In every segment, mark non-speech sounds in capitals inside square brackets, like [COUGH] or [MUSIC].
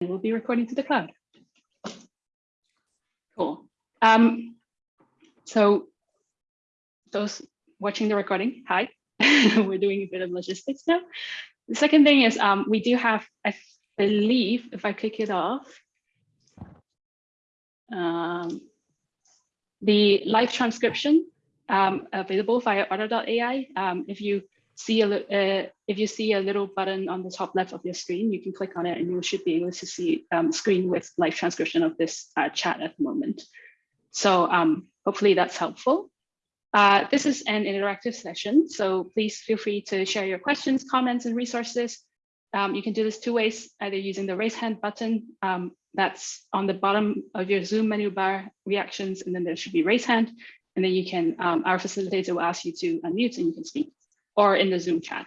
it will be recording to the cloud. Cool. Um, so those watching the recording, hi. [LAUGHS] We're doing a bit of logistics now. The second thing is um, we do have, I believe, if I click it off, um, the live transcription um, available via otter.ai. Um, if you see a uh, if you see a little button on the top left of your screen, you can click on it and you should be able to see um, screen with live transcription of this uh, chat at the moment. So um, hopefully that's helpful. Uh, this is an interactive session, so please feel free to share your questions, comments, and resources. Um, you can do this two ways, either using the raise hand button um, that's on the bottom of your Zoom menu bar reactions, and then there should be raise hand, and then you can, um, our facilitator will ask you to unmute and you can speak, or in the Zoom chat.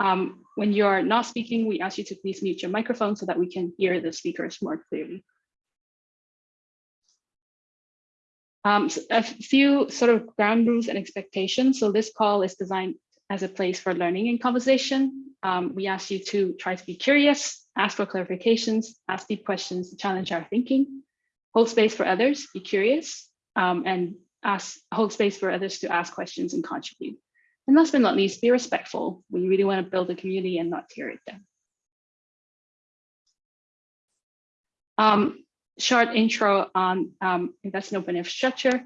Um, when you're not speaking, we ask you to please mute your microphone so that we can hear the speakers more clearly. Um, so a few sort of ground rules and expectations. So this call is designed as a place for learning and conversation. Um, we ask you to try to be curious, ask for clarifications, ask deep questions challenge our thinking, hold space for others, be curious, um, and ask hold space for others to ask questions and contribute. And last but not least, be respectful. We really want to build a community and not tear it down. Um, short intro on um, in open infrastructure.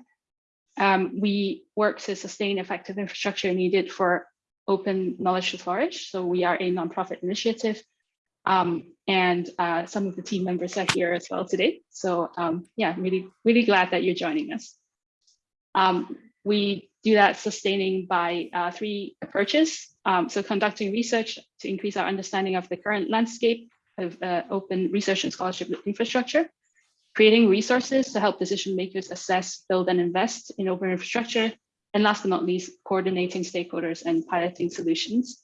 Um, we work to sustain effective infrastructure needed for open knowledge to flourish. So we are a nonprofit initiative um, and uh, some of the team members are here as well today. So um, yeah, really, really glad that you're joining us. Um, we do that sustaining by uh, three approaches. Um, so conducting research to increase our understanding of the current landscape of uh, open research and scholarship infrastructure creating resources to help decision makers assess, build, and invest in open infrastructure, and last but not least, coordinating stakeholders and piloting solutions.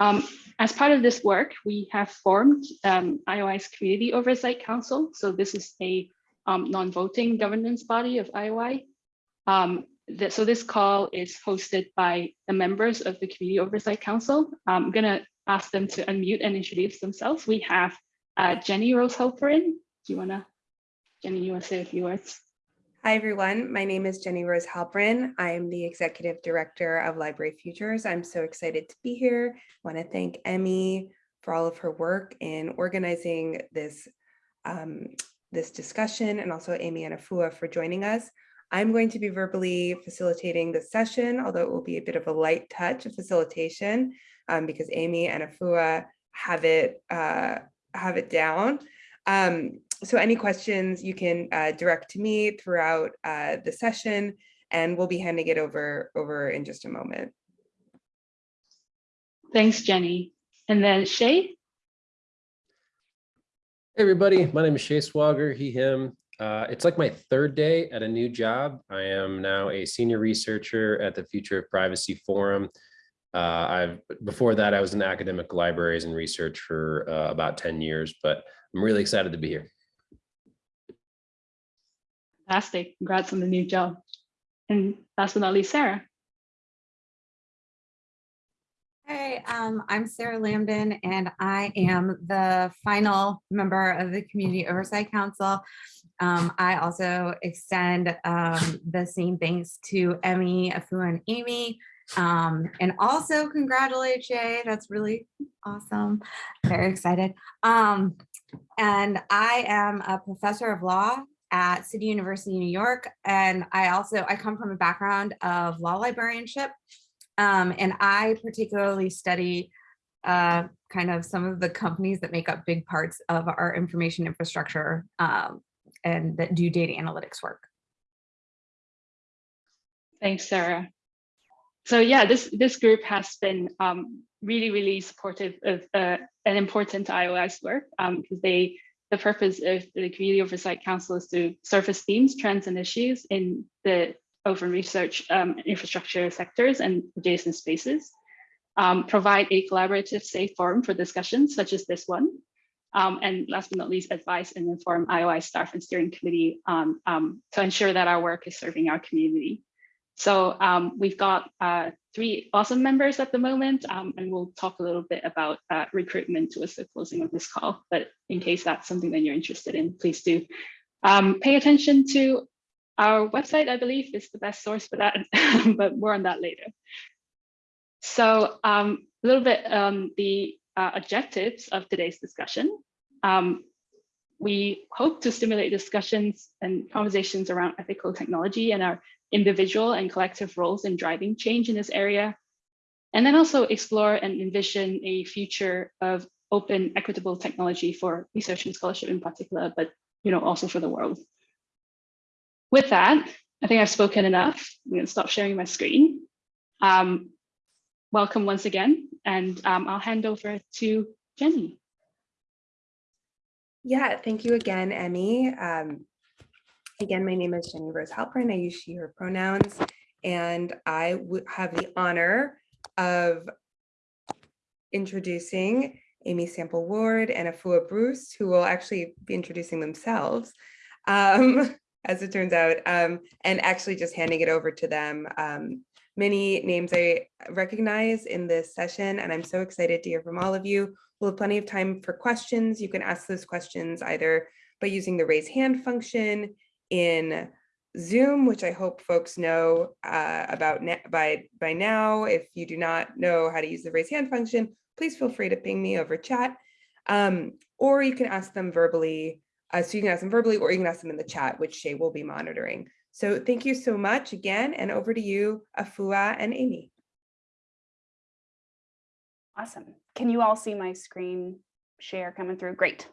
Um, as part of this work, we have formed um, IOI's Community Oversight Council. So this is a um, non-voting governance body of IOI. Um, so this call is hosted by the members of the Community Oversight Council. I'm gonna ask them to unmute and introduce themselves. We have uh, Jenny Rose Halperin, do you wanna, Jenny, you wanna say a few words? Hi, everyone. My name is Jenny Rose Halperin. I am the Executive Director of Library Futures. I'm so excited to be here. I want to thank Emmy for all of her work in organizing this, um, this discussion and also Amy and Afua for joining us. I'm going to be verbally facilitating the session, although it will be a bit of a light touch of facilitation um, because Amy and Afua have it uh, have it down. Um, so any questions you can uh, direct to me throughout uh, the session and we'll be handing it over, over in just a moment. Thanks, Jenny. And then Shea? Hey everybody, my name is Shea Swauger, he, him. Uh, it's like my third day at a new job. I am now a senior researcher at the Future of Privacy Forum. Uh, I've before that, I was in academic libraries and research for uh, about 10 years, but I'm really excited to be here. Fantastic. Congrats on the new job. And last but not least, Sarah. Hey, um, I'm Sarah Lamdan, and I am the final member of the Community Oversight Council. Um, I also extend um, the same thanks to Emmy, Afua, and Amy um, and also congratulate Jay. That's really awesome. Very excited. Um, and I am a professor of law at City University, of New York. And I also, I come from a background of law librarianship. Um, and I particularly study uh, kind of some of the companies that make up big parts of our information infrastructure um, and that do data analytics work. Thanks, Sarah so yeah, this this group has been um, really, really supportive of uh, an important IOI's work because um, they the purpose of the Community Oversight Council is to surface themes, trends, and issues in the open research um, infrastructure sectors and adjacent spaces, um, provide a collaborative, safe forum for discussions such as this one, um, and last but not least, advise and inform IOI staff and steering committee um, to ensure that our work is serving our community. So um, we've got uh, three awesome members at the moment, um, and we'll talk a little bit about uh, recruitment towards the closing of this call. But in case that's something that you're interested in, please do um, pay attention to our website, I believe is the best source for that, [LAUGHS] but more on that later. So a little bit um, the uh, objectives of today's discussion. Um, we hope to stimulate discussions and conversations around ethical technology and our individual and collective roles in driving change in this area. And then also explore and envision a future of open, equitable technology for research and scholarship in particular, but you know, also for the world. With that, I think I've spoken enough. I'm going to stop sharing my screen. Um, welcome once again, and um, I'll hand over to Jenny. Yeah, thank you again, Emmy. Um, again, my name is Jenny Rose Halperin. I use she, her pronouns, and I have the honor of introducing Amy Sample Ward and Afua Bruce, who will actually be introducing themselves, um, [LAUGHS] as it turns out, um, and actually just handing it over to them. Um, many names I recognize in this session, and I'm so excited to hear from all of you. We'll have plenty of time for questions. You can ask those questions either by using the raise hand function in Zoom, which I hope folks know uh, about by, by now. If you do not know how to use the raise hand function, please feel free to ping me over chat. Um, or you can ask them verbally. Uh, so you can ask them verbally or you can ask them in the chat, which Shea will be monitoring. So thank you so much again, and over to you, Afua and Amy. Awesome. Can you all see my screen share coming through? Great.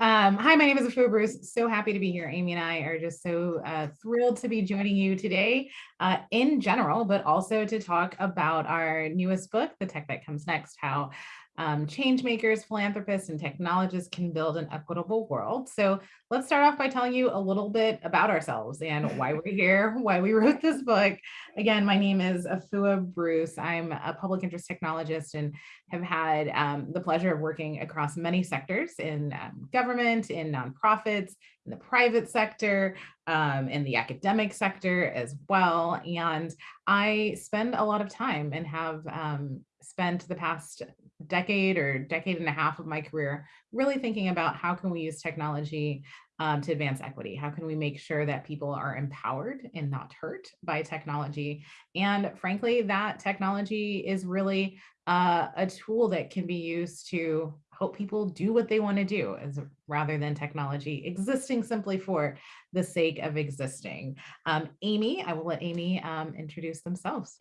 Um, hi, my name is Afua Bruce. So happy to be here. Amy and I are just so uh, thrilled to be joining you today uh, in general, but also to talk about our newest book, The Tech That Comes Next, how um, change makers, philanthropists, and technologists can build an equitable world. So let's start off by telling you a little bit about ourselves and why we're here, [LAUGHS] why we wrote this book. Again, my name is Afua Bruce. I'm a public interest technologist and have had um, the pleasure of working across many sectors in um, government, in nonprofits, in the private sector, um, in the academic sector as well. And I spend a lot of time and have um, spent the past decade or decade and a half of my career really thinking about how can we use technology um, to advance equity? How can we make sure that people are empowered and not hurt by technology? And frankly, that technology is really uh, a tool that can be used to help people do what they want to do as rather than technology existing simply for the sake of existing. Um, Amy, I will let Amy um, introduce themselves.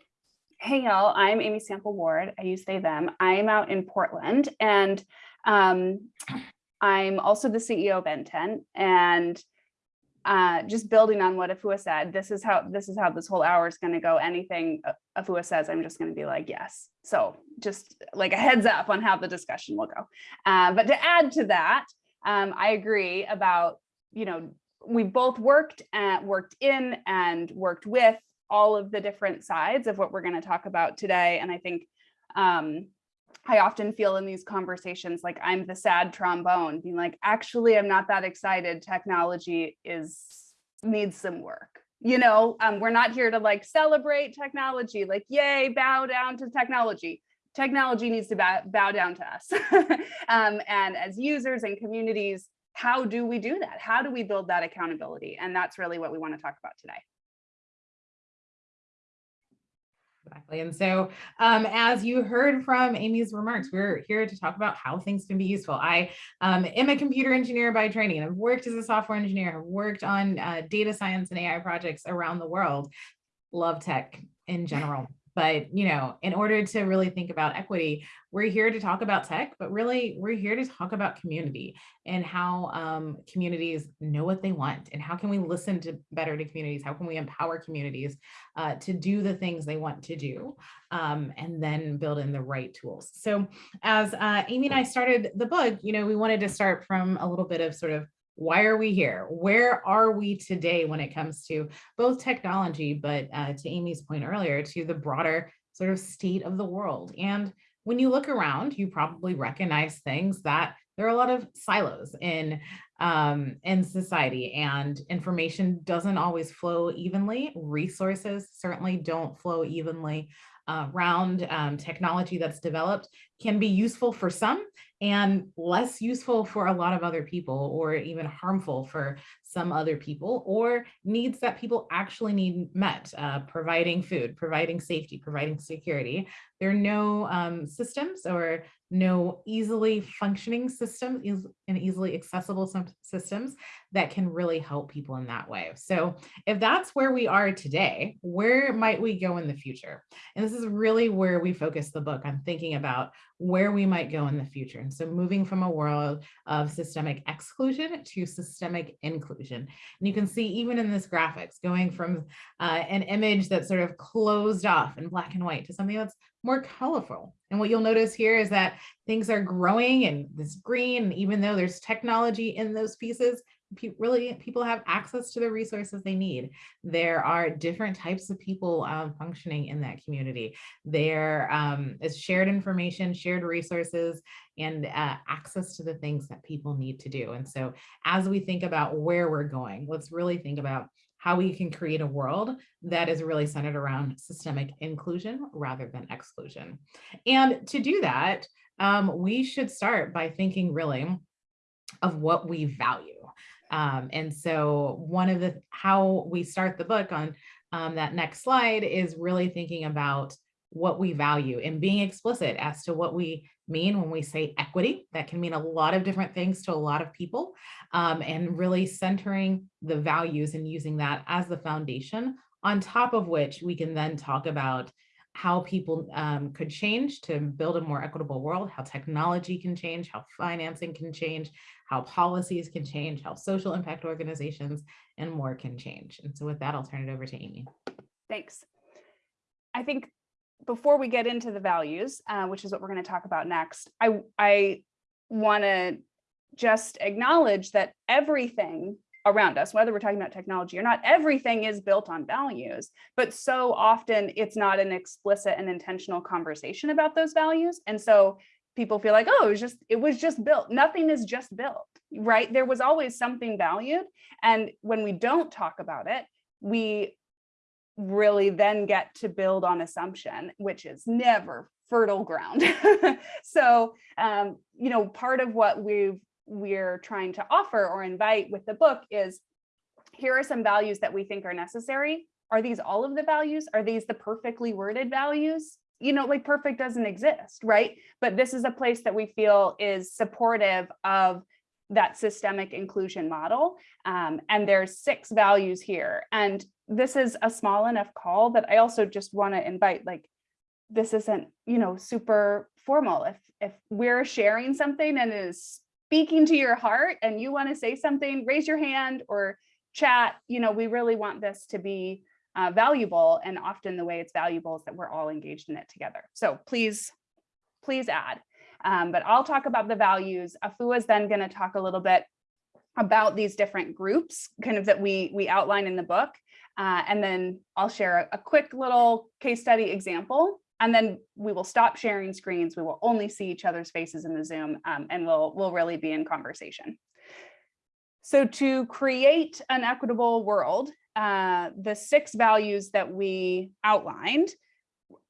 Hey y'all, I'm Amy Sample Ward. I use they, them. I'm out in Portland and um, I'm also the CEO of NTEN and uh, just building on what Afua said, this is how this is how this whole hour is going to go. Anything Afua says, I'm just going to be like, yes. So just like a heads up on how the discussion will go. Uh, but to add to that, um, I agree about, you know, we both worked at worked in and worked with all of the different sides of what we're going to talk about today. And I think um, I often feel in these conversations like I'm the sad trombone being like, actually, I'm not that excited. Technology is needs some work. You know, um, we're not here to like celebrate technology, like, yay, bow down to technology. Technology needs to bow, bow down to us. [LAUGHS] um, and as users and communities, how do we do that? How do we build that accountability? And that's really what we want to talk about today. Exactly. And so um, as you heard from Amy's remarks, we're here to talk about how things can be useful. I um, am a computer engineer by training and I've worked as a software engineer, I've worked on uh, data science and AI projects around the world. Love tech in general. But, you know, in order to really think about equity, we're here to talk about tech, but really we're here to talk about community and how um, communities know what they want and how can we listen to better to communities? How can we empower communities uh, to do the things they want to do um, and then build in the right tools. So as uh, Amy and I started the book, you know, we wanted to start from a little bit of sort of why are we here? Where are we today when it comes to both technology, but uh, to Amy's point earlier, to the broader sort of state of the world? And when you look around, you probably recognize things that there are a lot of silos in um, in society and information doesn't always flow evenly. Resources certainly don't flow evenly around um, technology that's developed can be useful for some and less useful for a lot of other people or even harmful for some other people or needs that people actually need met, uh, providing food, providing safety, providing security. There are no um, systems or no easily functioning systems and easily accessible systems that can really help people in that way. So if that's where we are today, where might we go in the future? And this is really where we focus the book on thinking about where we might go in the future. And so moving from a world of systemic exclusion to systemic inclusion. And you can see even in this graphics, going from uh, an image that's sort of closed off in black and white to something that's more colorful. And what you'll notice here is that things are growing and this green, even though there's technology in those pieces, pe- really people have access to the resources they need. There are different types of people um, functioning in that community. There um, is shared information, shared resources, and uh, access to the things that people need to do. And so as we think about where we're going, let's really think about how we can create a world that is really centered around systemic inclusion rather than exclusion. And to do that, um, we should start by thinking really of what we value. Um, and so one of the, how we start the book on um, that next slide is really thinking about what we value and being explicit as to what we mean when we say equity. That can mean a lot of different things to a lot of people um, and really centering the values and using that as the foundation on top of which we can then talk about how people um, could change to build a more equitable world, how technology can change, how financing can change, how policies can change, how social impact organizations and more can change. And so with that, I'll turn it over to Amy. Thanks. I think before we get into the values, uh, which is what we're going to talk about next, I, I want to just acknowledge that everything around us, whether we're talking about technology or not, everything is built on values, but so often it's not an explicit and intentional conversation about those values. And so people feel like, oh, it was just, it was just built. Nothing is just built, right? There was always something valued. And when we don't talk about it, we really then get to build on assumption, which is never fertile ground. [LAUGHS] so, um, you know, part of what we've we're trying to offer or invite with the book is here are some values that we think are necessary. Are these all of the values? Are these the perfectly worded values? You know, like perfect doesn't exist, right? But this is a place that we feel is supportive of that systemic inclusion model. Um, and there's six values here. And this is a small enough call that I also just want to invite like, this isn't, you know, super formal. If, if we're sharing something and is speaking to your heart and you want to say something, raise your hand or chat. You know, we really want this to be uh, valuable. And often the way it's valuable is that we're all engaged in it together. So please, please add. Um, but I'll talk about the values. Afua is then going to talk a little bit about these different groups kind of that we we outline in the book. Uh, and then I'll share a, a quick little case study example and then we will stop sharing screens. We will only see each other's faces in the Zoom um, and we'll, we'll really be in conversation. So to create an equitable world, uh, the six values that we outlined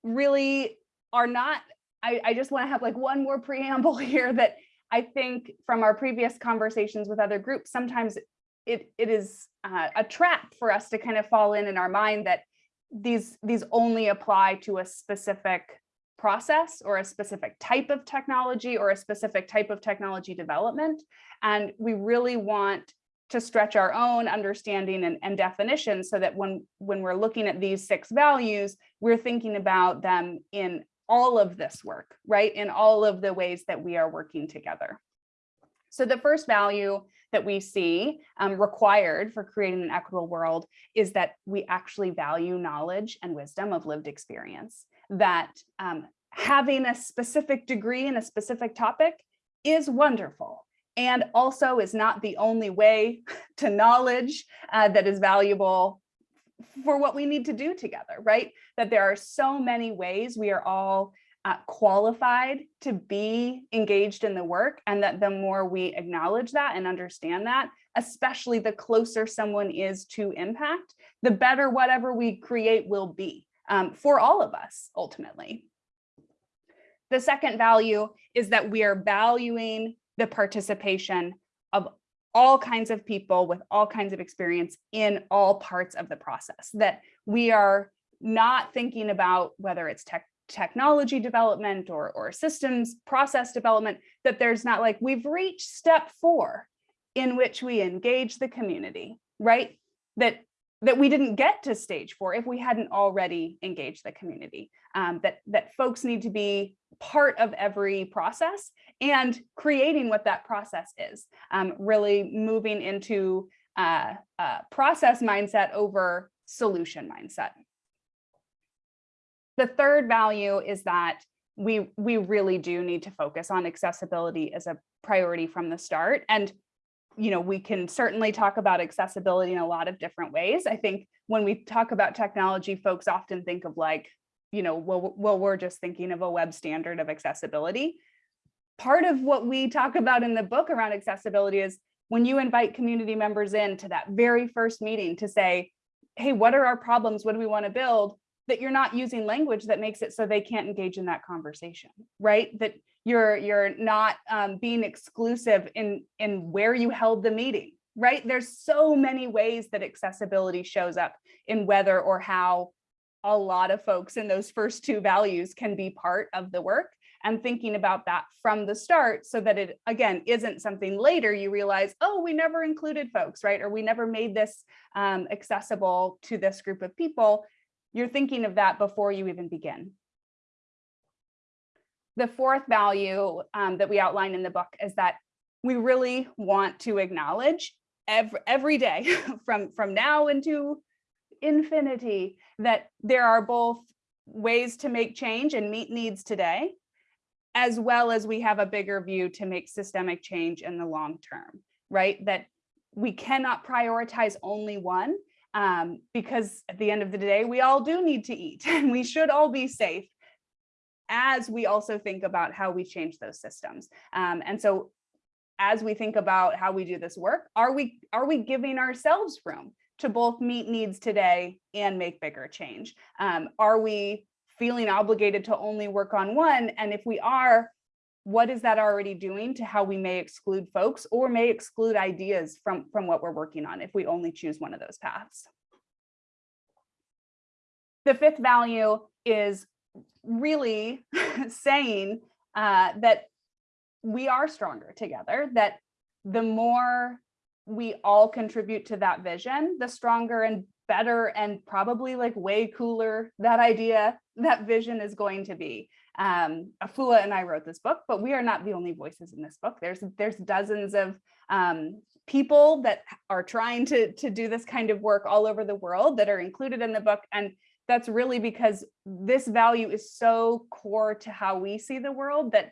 really are not, I, I just wanna have like one more preamble [LAUGHS] here that I think from our previous conversations with other groups, sometimes it, it is uh, a trap for us to kind of fall in in our mind that these these only apply to a specific process or a specific type of technology or a specific type of technology development. And we really want to stretch our own understanding and, and definition so that when, when we're looking at these six values, we're thinking about them in all of this work, right? In all of the ways that we are working together. So the first value that we see um, required for creating an equitable world is that we actually value knowledge and wisdom of lived experience, that um, having a specific degree in a specific topic is wonderful and also is not the only way [LAUGHS] to knowledge uh, that is valuable for what we need to do together, right? That there are so many ways we are all uh, qualified to be engaged in the work and that the more we acknowledge that and understand that, especially the closer someone is to impact, the better whatever we create will be um, for all of us ultimately. The second value is that we are valuing the participation of all kinds of people with all kinds of experience in all parts of the process, that we are not thinking about whether it's tech technology development or, or systems process development, that there's not like we've reached step four in which we engage the community, right? That that we didn't get to stage four if we hadn't already engaged the community, um, that, that folks need to be part of every process and creating what that process is, um, really moving into uh, uh, process mindset over solution mindset. The third value is that we, we really do need to focus on accessibility as a priority from the start. And you know, we can certainly talk about accessibility in a lot of different ways. I think when we talk about technology, folks often think of like, you know, well, well, we're just thinking of a web standard of accessibility. Part of what we talk about in the book around accessibility is when you invite community members in to that very first meeting to say, hey, what are our problems? What do we want to build? That you're not using language that makes it so they can't engage in that conversation, right? That you're you're not um, being exclusive in in where you held the meeting right there's so many ways that accessibility shows up in whether or how a lot of folks in those first two values can be part of the work and thinking about that from the start so that it again isn't something later you realize oh we never included folks right? Or we never made this um, accessible to this group of people. You're thinking of that before you even begin. The fourth value um, that we outline in the book is that we really want to acknowledge every, every day [LAUGHS] from, from now into infinity that there are both ways to make change and meet needs today, as well as we have a bigger view to make systemic change in the long term, right? That we cannot prioritize only one um, because at the end of the day, we all do need to eat [LAUGHS] and we should all be safe as we also think about how we change those systems. Um, and so as we think about how we do this work, are we, are we giving ourselves room to both meet needs today and make bigger change? Um, are we feeling obligated to only work on one? And if we are, what is that already doing to how we may exclude folks or may exclude ideas from, from what we're working on if we only choose one of those paths? The fifth value is really [LAUGHS] saying uh, that we are stronger together, that the more we all contribute to that vision, the stronger and better and probably like way cooler that idea, that vision is going to be. Um, Afua and I wrote this book, but we are not the only voices in this book. There's there's dozens of um, people that are trying to, to do this kind of work all over the world that are included in the book. And that's really because this value is so core to how we see the world that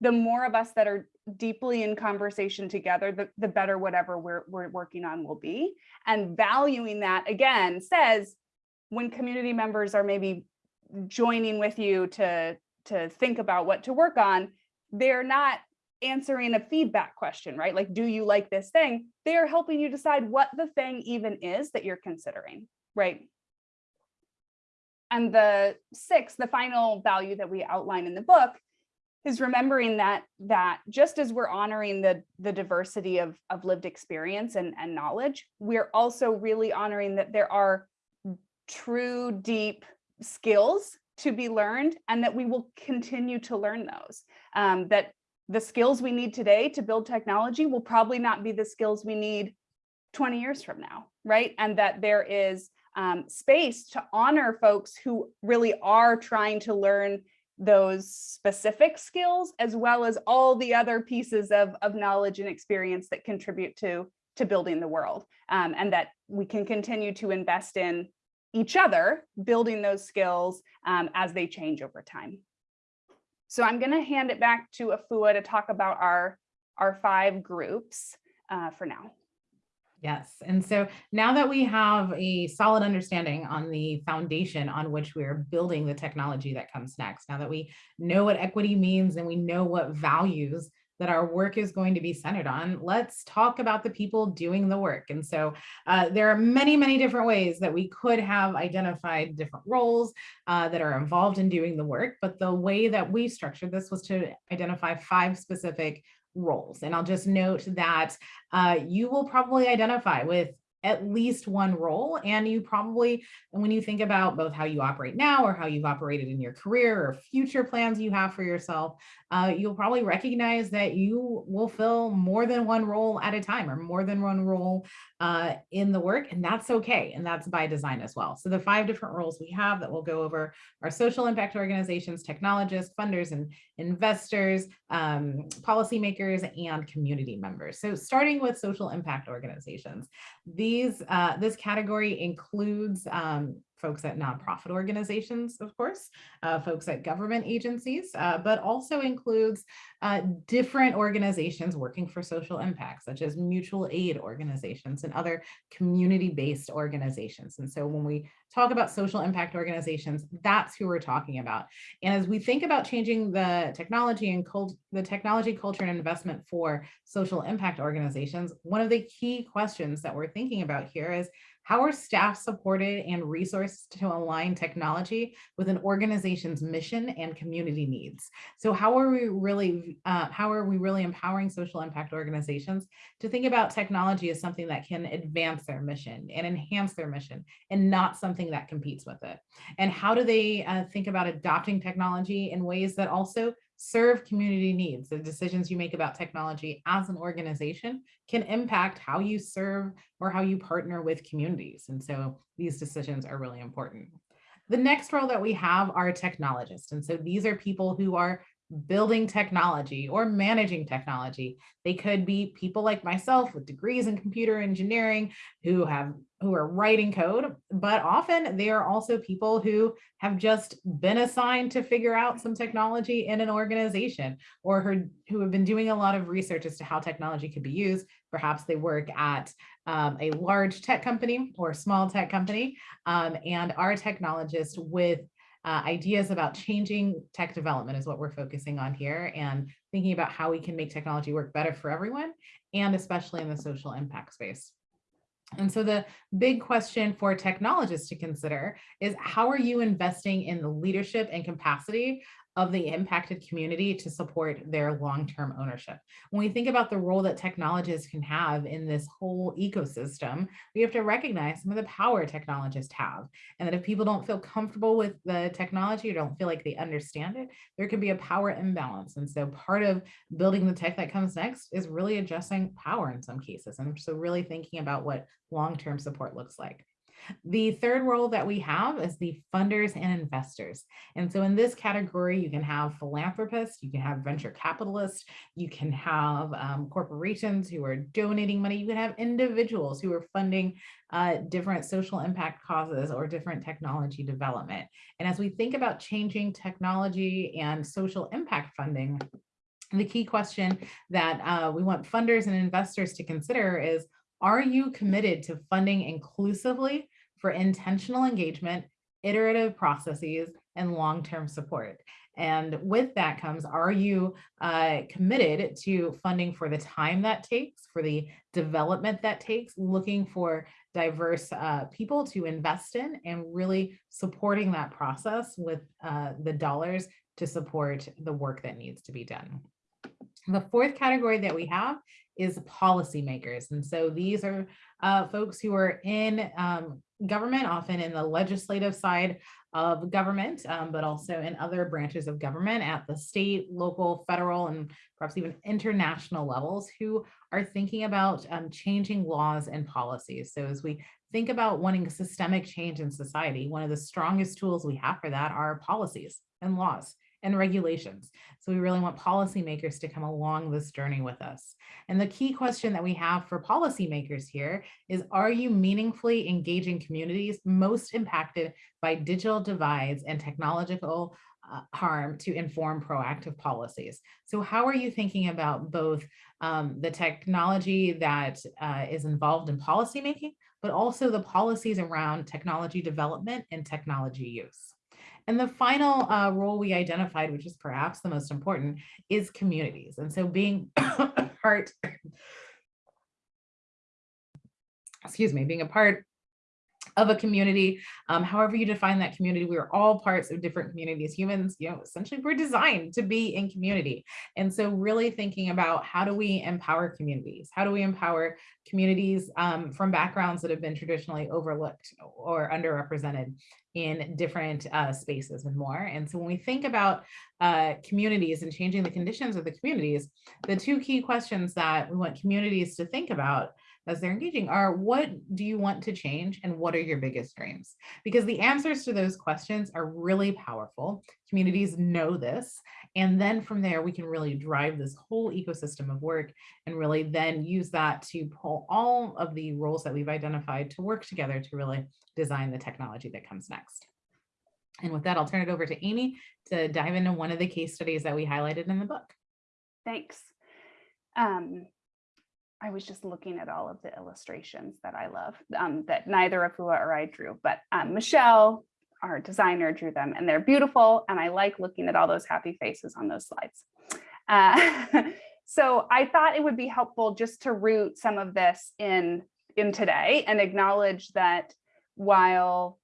the more of us that are deeply in conversation together, the, the better whatever we're, we're working on will be. And valuing that again says when community members are maybe joining with you to, to think about what to work on, they're not answering a feedback question, right? Like, do you like this thing? They are helping you decide what the thing even is that you're considering, right? And the sixth, the final value that we outline in the book is remembering that that just as we're honoring the, the diversity of, of lived experience and, and knowledge, we're also really honoring that there are true deep skills to be learned and that we will continue to learn those. Um, that the skills we need today to build technology will probably not be the skills we need 20 years from now, right? And that there is um, space to honor folks who really are trying to learn those specific skills as well as all the other pieces of, of knowledge and experience that contribute to, to building the world um, and that we can continue to invest in each other, building those skills um, as they change over time. So I'm going to hand it back to Afua to talk about our, our five groups uh, for now. Yes, and so now that we have a solid understanding on the foundation on which we are building the technology that comes next, now that we know what equity means and we know what values that our work is going to be centered on, let's talk about the people doing the work. And so uh, there are many, many different ways that we could have identified different roles uh, that are involved in doing the work. But the way that we structured this was to identify five specific roles. And I'll just note that uh, you will probably identify with at least one role. And you probably, and when you think about both how you operate now or how you've operated in your career or future plans you have for yourself, uh, you'll probably recognize that you will fill more than one role at a time or more than one role uh, in the work. And that's okay. And that's by design as well. So the five different roles we have that we'll go over are social impact organizations, technologists, funders and investors, um, policymakers, and community members. So starting with social impact organizations, these uh, this category includes um, folks at nonprofit organizations, of course, uh, folks at government agencies, uh, but also includes uh, different organizations working for social impact, such as mutual aid organizations and other community-based organizations. And so when we talk about social impact organizations, that's who we're talking about. And as we think about changing the technology and the technology culture and investment for social impact organizations, one of the key questions that we're thinking about here is how are staff supported and resourced to align technology with an organization's mission and community needs? So how are we really, uh, how are we really empowering social impact organizations to think about technology as something that can advance their mission and enhance their mission and not something that competes with it? And how do they uh, think about adopting technology in ways that also serve community needs. The decisions you make about technology as an organization can impact how you serve or how you partner with communities. And so these decisions are really important. The next role that we have are technologists. And so these are people who are building technology or managing technology. They could be people like myself with degrees in computer engineering who have who are writing code, but often they are also people who have just been assigned to figure out some technology in an organization or who, who have been doing a lot of research as to how technology could be used. Perhaps they work at um, a large tech company or small tech company um, and are technologists with uh, ideas about changing tech development is what we're focusing on here and thinking about how we can make technology work better for everyone and especially in the social impact space. And so the big question for technologists to consider is how are you investing in the leadership and capacity of the impacted community to support their long-term ownership. When we think about the role that technologists can have in this whole ecosystem, we have to recognize some of the power technologists have, and that if people don't feel comfortable with the technology or don't feel like they understand it, there could be a power imbalance. And so part of building the tech that comes next is really adjusting power in some cases. And so really thinking about what long-term support looks like. The third role that we have is the funders and investors. And so in this category, you can have philanthropists, you can have venture capitalists, you can have um, corporations who are donating money, you can have individuals who are funding uh, different social impact causes or different technology development. And as we think about changing technology and social impact funding, the key question that uh, we want funders and investors to consider is, are you committed to funding inclusively for intentional engagement, iterative processes, and long-term support? And with that comes, are you uh, committed to funding for the time that takes, for the development that takes, looking for diverse uh, people to invest in and really supporting that process with uh, the dollars to support the work that needs to be done. The fourth category that we have is policymakers. And so these are uh, folks who are in um, government, often in the legislative side of government, um, but also in other branches of government at the state, local, federal, and perhaps even international levels who are thinking about um, changing laws and policies. So as we think about wanting systemic change in society, one of the strongest tools we have for that are policies and laws and regulations. So we really want policymakers to come along this journey with us. And the key question that we have for policymakers here is, are you meaningfully engaging communities most impacted by digital divides and technological uh, harm to inform proactive policies. So how are you thinking about both um, the technology that uh, is involved in policymaking, but also the policies around technology development and technology use? And the final uh, role we identified, which is perhaps the most important, is communities. And so being [COUGHS] part, [COUGHS] excuse me, being a part of a community, um, however you define that community, we are all parts of different communities. Humans, you know, essentially we're designed to be in community. And so really thinking about how do we empower communities? How do we empower communities um, from backgrounds that have been traditionally overlooked or underrepresented in different uh, spaces and more. And so when we think about uh, communities and changing the conditions of the communities, the two key questions that we want communities to think about as they're engaging are what do you want to change and what are your biggest dreams? Because the answers to those questions are really powerful. Communities know this. And then from there, we can really drive this whole ecosystem of work and really then use that to pull all of the roles that we've identified to work together to really design the technology that comes next. And with that, I'll turn it over to Amy to dive into one of the case studies that we highlighted in the book. Thanks. Um, I was just looking at all of the illustrations that I love um, that neither Afua or I drew, but um, Michelle, our designer, drew them and they're beautiful. And I like looking at all those happy faces on those slides. Uh, [LAUGHS] so I thought it would be helpful just to root some of this in, in today and acknowledge that while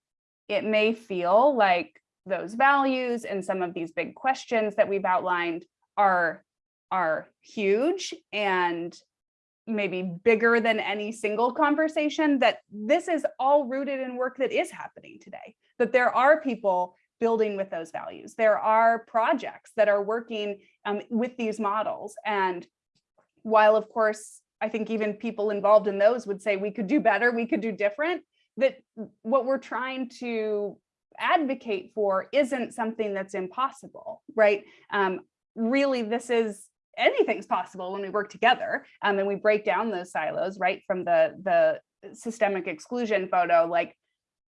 it may feel like those values and some of these big questions that we've outlined are, are huge and maybe bigger than any single conversation that this is all rooted in work that is happening today that there are people building with those values. There are projects that are working um, with these models. And while of course i think even people involved in those would say we could do better we could do different that what we're trying to advocate for isn't something that's impossible right? Um, really this is anything's possible when we work together um, and we break down those silos right from the the systemic exclusion photo like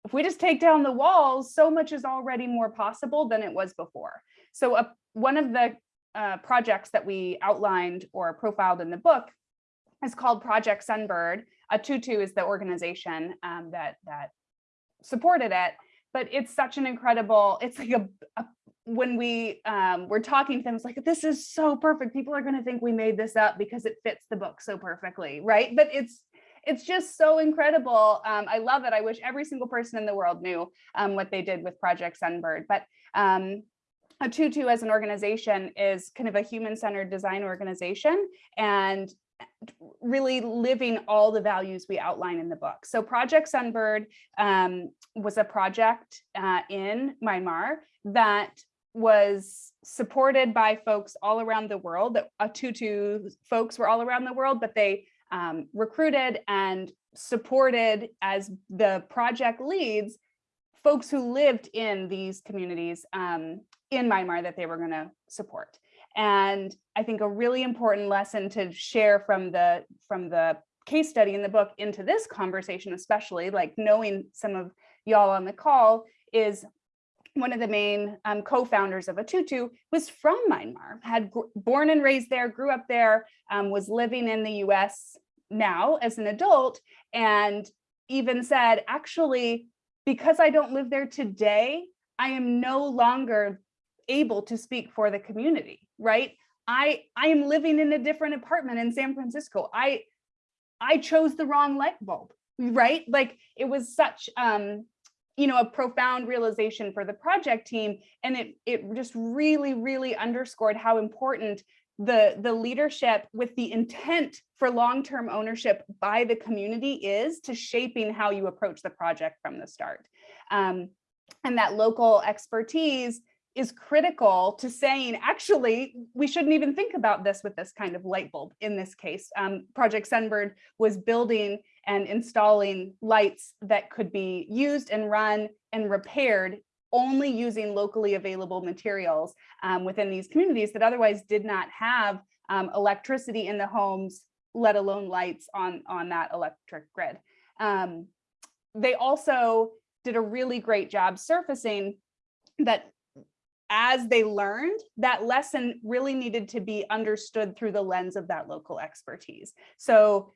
if we just take down the walls so much is already more possible than it was before. So uh, one of the uh, projects that we outlined or profiled in the book is called project sunbird. A tutu is the organization um, that that supported it but it's such an incredible it's like a, a when we um, were talking to them, it's like, this is so perfect. People are going to think we made this up because it fits the book so perfectly, right? But it's it's just so incredible. Um, I love it. I wish every single person in the world knew um, what they did with Project Sunbird. But um, a Tutu as an organization is kind of a human-centered design organization and really living all the values we outline in the book. So Project Sunbird um, was a project uh, in Myanmar that was supported by folks all around the world that uh, Tutu folks were all around the world, but they um, recruited and supported as the project leads folks who lived in these communities um, in Myanmar that they were going to support. And I think a really important lesson to share from the from the case study in the book into this conversation, especially like knowing some of y'all on the call is one of the main um, co-founders of Atutu was from Myanmar, had born and raised there, grew up there, um, was living in the US now as an adult, and even said, actually, because I don't live there today, I am no longer able to speak for the community, right? I, I am living in a different apartment in San Francisco. I, I chose the wrong light bulb, right? Like it was such um, you know, a profound realization for the project team. And it, it just really, really underscored how important the, the leadership with the intent for long-term ownership by the community is to shaping how you approach the project from the start. Um, and that local expertise is critical to saying, actually, we shouldn't even think about this with this kind of light bulb in this case. Um, Project Sunbird was building and installing lights that could be used and run and repaired only using locally available materials um, within these communities that otherwise did not have um, electricity in the homes, let alone lights on, on that electric grid. Um, they also did a really great job surfacing that as they learned, that lesson really needed to be understood through the lens of that local expertise. So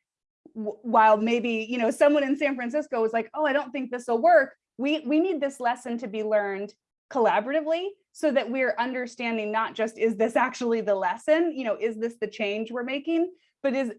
while maybe, you know, someone in San Francisco was like, oh, I don't think this will work, we, we need this lesson to be learned collaboratively so that we're understanding not just is this actually the lesson, you know, is this the change we're making, but is,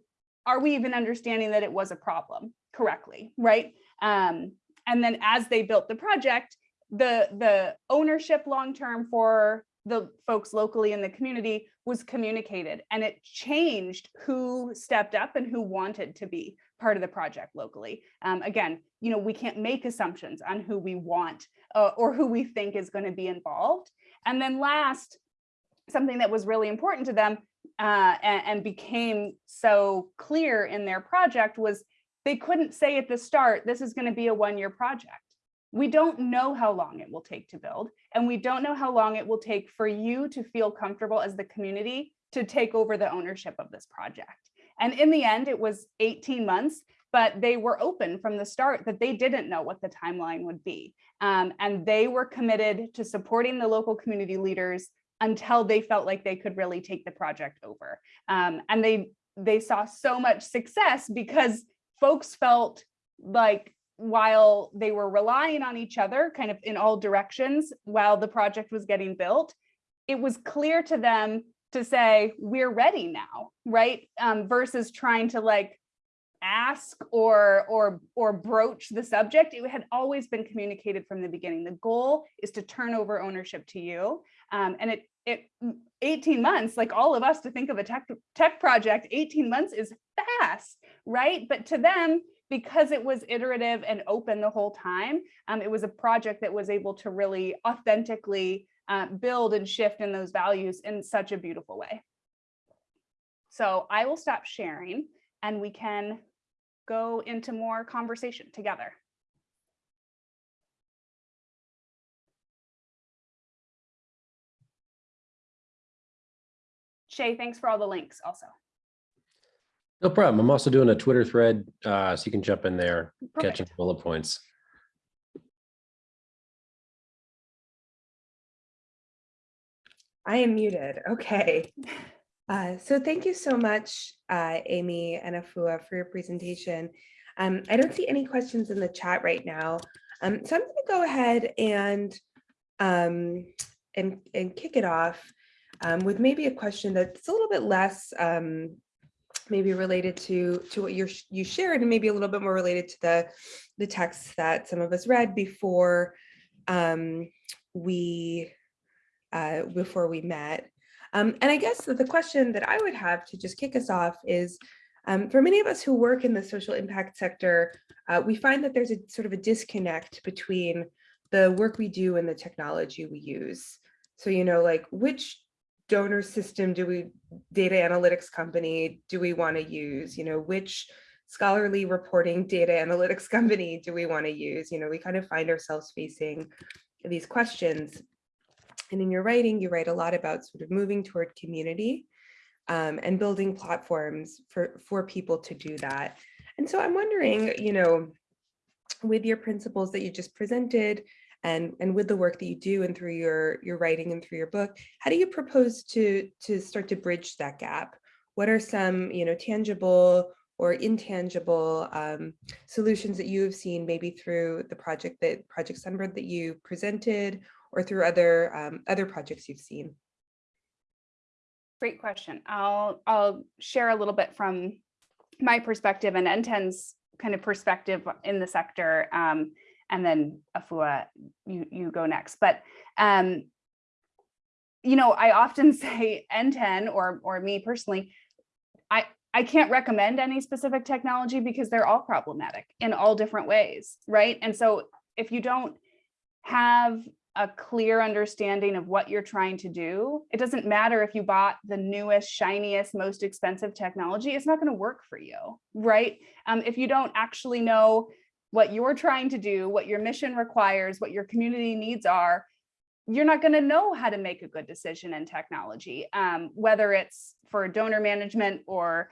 are we even understanding that it was a problem correctly, right? Um, and then as they built the project, the the ownership long term for the folks locally in the community was communicated and it changed who stepped up and who wanted to be part of the project locally. Um, again, you know, we can't make assumptions on who we want uh, or who we think is going to be involved. And then last, something that was really important to them uh, and, and became so clear in their project was they couldn't say at the start, this is going to be a one-year project we don't know how long it will take to build, and we don't know how long it will take for you to feel comfortable as the community to take over the ownership of this project. And in the end, it was 18 months, but they were open from the start that they didn't know what the timeline would be. Um, and they were committed to supporting the local community leaders until they felt like they could really take the project over. Um, and they, they saw so much success because folks felt like while they were relying on each other kind of in all directions while the project was getting built, it was clear to them to say, we're ready now, right? Um, versus trying to like ask or or or broach the subject. It had always been communicated from the beginning. The goal is to turn over ownership to you. Um, and it it 18 months like all of us to think of a tech tech project 18 months is fast right? But to them because it was iterative and open the whole time, um, it was a project that was able to really authentically uh, build and shift in those values in such a beautiful way. So I will stop sharing and we can go into more conversation together. Shea, thanks for all the links also. No problem. I'm also doing a Twitter thread, uh, so you can jump in there, catching Perfect. bullet points. I am muted. Okay. Uh, so thank you so much, uh, Amy and Afua for your presentation. Um, I don't see any questions in the chat right now. Um, so I'm going to go ahead and, um, and, and kick it off um, with maybe a question that's a little bit less um, maybe related to to what you you shared and maybe a little bit more related to the the texts that some of us read before um, we uh, before we met. Um, and I guess that the question that I would have to just kick us off is, um, for many of us who work in the social impact sector, uh, we find that there's a sort of a disconnect between the work we do and the technology we use. So, you know, like which donor system do we, data analytics company do we want to use? You know, which scholarly reporting data analytics [LAUGHS] company do we want to use? You know, we kind of find ourselves facing these questions. And in your writing, you write a lot about sort of moving toward community um, and building platforms for, for people to do that. And so I'm wondering, you know, with your principles that you just presented and, and with the work that you do and through your, your writing and through your book, how do you propose to, to start to bridge that gap? What are some, you know, tangible or intangible um, solutions that you have seen maybe through the project that Project Sunbird that you presented or through other um, other projects you've seen? Great question. I'll I'll share a little bit from my perspective and NTEN's kind of perspective in the sector, um, and then Afua, you you go next. But um, you know, I often [LAUGHS] say NTEN or or me personally, I I can't recommend any specific technology because they're all problematic in all different ways, right? And so if you don't have a clear understanding of what you're trying to do, it doesn't matter if you bought the newest, shiniest, most expensive technology, it's not going to work for you, right? Um, if you don't actually know what you're trying to do, what your mission requires, what your community needs are, you're not going to know how to make a good decision in technology, um, whether it's for donor management or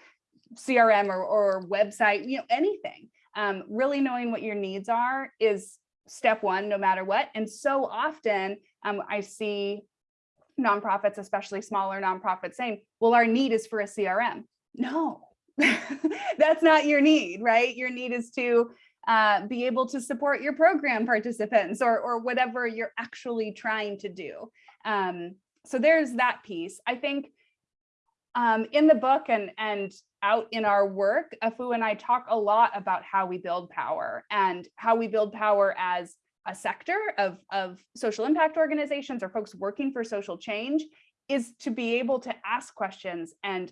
CRM or, or website, you know, anything. Um, really knowing what your needs are is step one, no matter what. And so often um, I see nonprofits, especially smaller nonprofits saying, well, our need is for a CRM. No, [LAUGHS] that's not your need, right? Your need is to uh, be able to support your program participants or, or whatever you're actually trying to do. Um, so there's that piece. I think um, in the book and, and out in our work, Afua and I talk a lot about how we build power and how we build power as a sector of, of social impact organizations or folks working for social change is to be able to ask questions and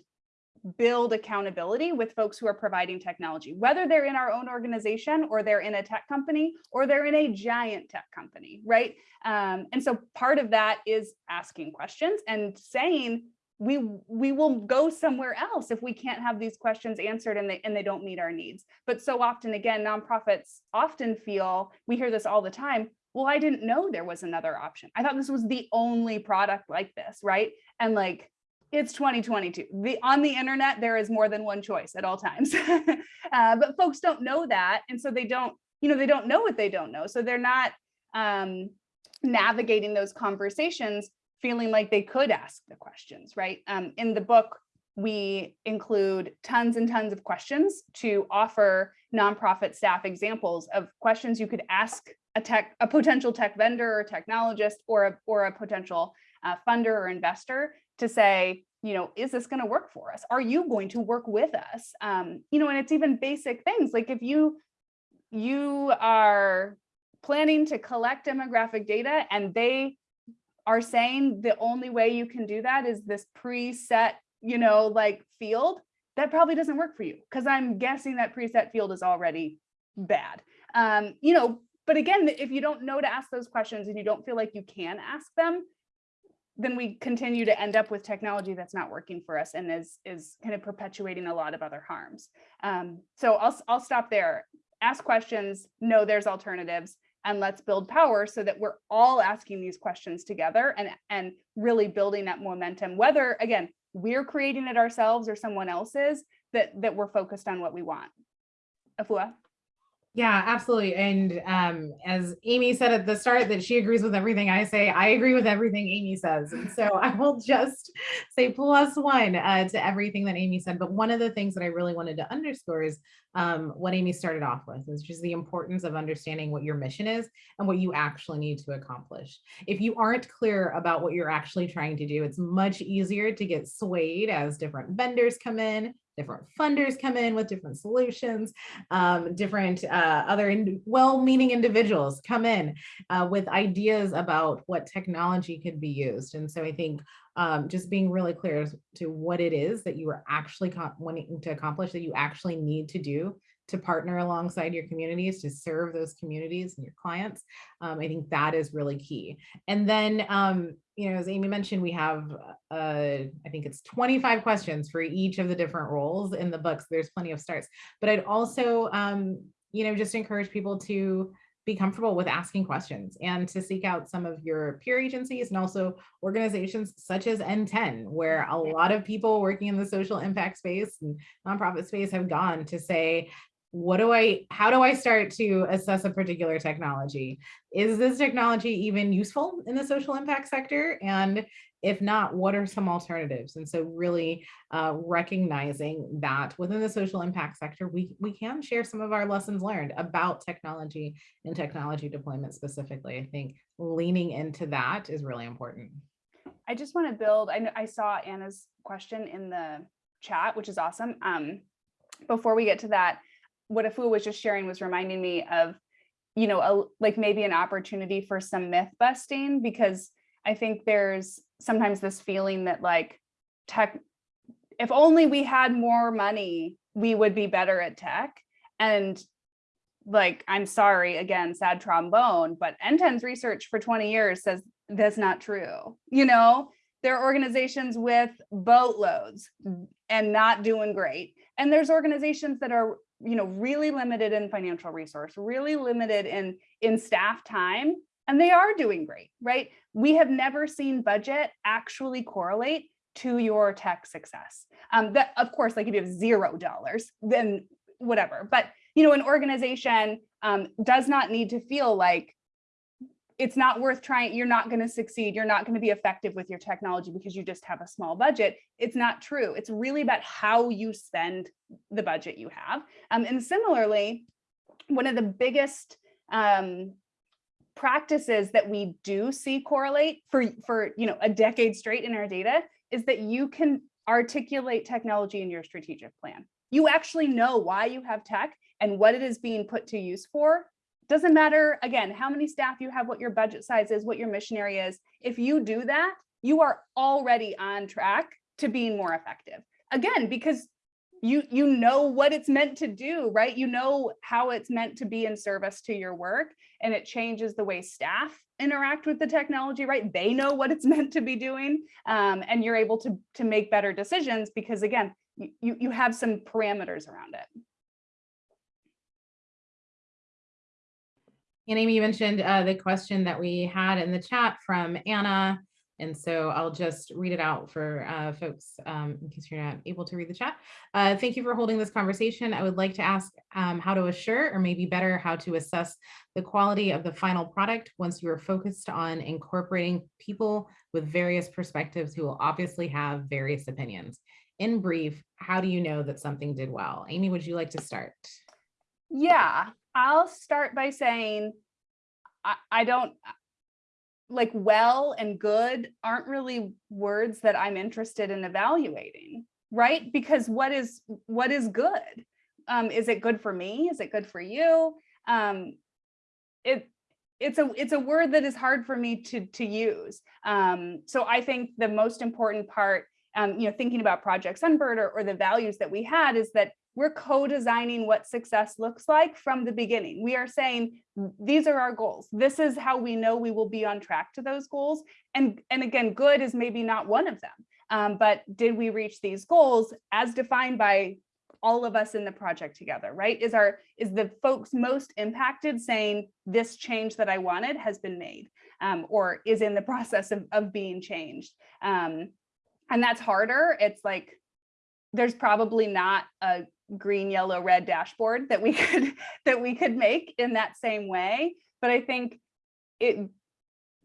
build accountability with folks who are providing technology, whether they're in our own organization or they're in a tech company or they're in a giant tech company, right? Um, and so part of that is asking questions and saying, we we will go somewhere else if we can't have these questions answered and they and they don't meet our needs. But so often again nonprofits often feel we hear this all the time well i didn't know there was another option. I thought this was the only product like this right? And like it's 2022 the on the internet there is more than one choice at all times. [LAUGHS] Uh, but folks don't know that and so they don't you know they don't know what they don't know. So they're not um navigating those conversations feeling like they could ask the questions, right? Um, in the book, we include tons and tons of questions to offer nonprofit staff examples of questions you could ask a tech, a potential tech vendor or technologist or a, or a potential uh, funder or investor to say, you know, is this going to work for us? Are you going to work with us? Um, you know, and it's even basic things like if you you are planning to collect demographic data and they are saying the only way you can do that is this preset, you know, like field, that probably doesn't work for you because I'm guessing that preset field is already bad. Um, you know, but again, if you don't know to ask those questions and you don't feel like you can ask them, then we continue to end up with technology that's not working for us and is is kind of perpetuating a lot of other harms. Um, so I'll I'll stop there. Ask questions. Know there's alternatives and let's build power so that we're all asking these questions together and and really building that momentum whether again we're creating it ourselves or someone else is that that we're focused on what we want afua Yeah, absolutely. And um, as Amy said at the start that she agrees with everything I say, I agree with everything Amy says. And so I will just say plus one uh, to everything that Amy said. But one of the things that I really wanted to underscore is um, what Amy started off with, which is the importance of understanding what your mission is and what you actually need to accomplish. If you aren't clear about what you're actually trying to do, it's much easier to get swayed as different vendors come in, different funders come in with different solutions, um, different uh, other in, well-meaning individuals come in uh, with ideas about what technology could be used. And so I think um, just being really clear as to what it is that you are actually wanting to accomplish, that you actually need to do to partner alongside your communities to serve those communities and your clients. Um, I think that is really key. And then, um, you know, as Amy mentioned, we have, uh, I think it's 25 questions for each of the different roles in the books. There's plenty of starts, but I'd also, um, you know, just encourage people to be comfortable with asking questions and to seek out some of your peer agencies and also organizations such as NTEN, where a lot of people working in the social impact space and nonprofit space have gone to say, what do I, how do I start to assess a particular technology? Is this technology even useful in the social impact sector? And if not, what are some alternatives? And so really uh, recognizing that within the social impact sector, we, we can share some of our lessons learned about technology and technology deployment specifically. I think leaning into that is really important. I just want to build, I, I saw Anna's question in the chat, which is awesome. Um, before we get to that, what Afua was just sharing was reminding me of, you know, a, like maybe an opportunity for some myth busting because I think there's sometimes this feeling that like tech, if only we had more money, we would be better at tech. And like, I'm sorry, again, sad trombone, but NTEN's research for 20 years says that's not true. You know, there are organizations with boatloads and not doing great. And there's organizations that are you know, really limited in financial resource, really limited in, in staff time, and they are doing great, right? We have never seen budget actually correlate to your tech success. Um, that of course, like if you have zero dollars, then whatever. But you know, an organization um, does not need to feel like it's not worth trying, you're not going to succeed, you're not going to be effective with your technology because you just have a small budget. It's not true. It's really about how you spend the budget you have. Um, and similarly, one of the biggest um, practices that we do see correlate for, for you know, a decade straight in our data is that you can articulate technology in your strategic plan. You actually know why you have tech and what it is being put to use for doesn't matter, again, how many staff you have, what your budget size is, what your missionary is. If you do that, you are already on track to being more effective. Again, because you you know what it's meant to do, right? You know how it's meant to be in service to your work and it changes the way staff interact with the technology, right? They know what it's [LAUGHS] meant to be doing um, and you're able to, to make better decisions because again, you, you have some parameters around it. And Amy, mentioned uh, the question that we had in the chat from Anna. And so I'll just read it out for uh, folks um, in case you're not able to read the chat. Uh, thank you for holding this conversation. I would like to ask um, how to assure, or maybe better, how to assess the quality of the final product once you are focused on incorporating people with various perspectives who will obviously have various opinions. In brief, how do you know that something did well? Amy, would you like to start? Yeah, I'll start by saying I, I don't like well and good aren't really words that I'm interested in evaluating, right? Because what is what is good? Um, is it good for me? Is it good for you? Um, it it's a it's a word that is hard for me to to use. Um, so I think the most important part, um, you know, thinking about Project Sunbird or, or the values that we had is that we're co-designing what success looks like from the beginning. We are saying, these are our goals. This is how we know we will be on track to those goals. And, and again, good is maybe not one of them, um, but did we reach these goals as defined by all of us in the project together, right? Is our is the folks most impacted saying this change that I wanted has been made um, or is in the [LAUGHS] process of, of being changed. Um, and that's harder. It's like, there's probably not a green, yellow, red dashboard that we [LAUGHS] could that we could make in that same way. But I think it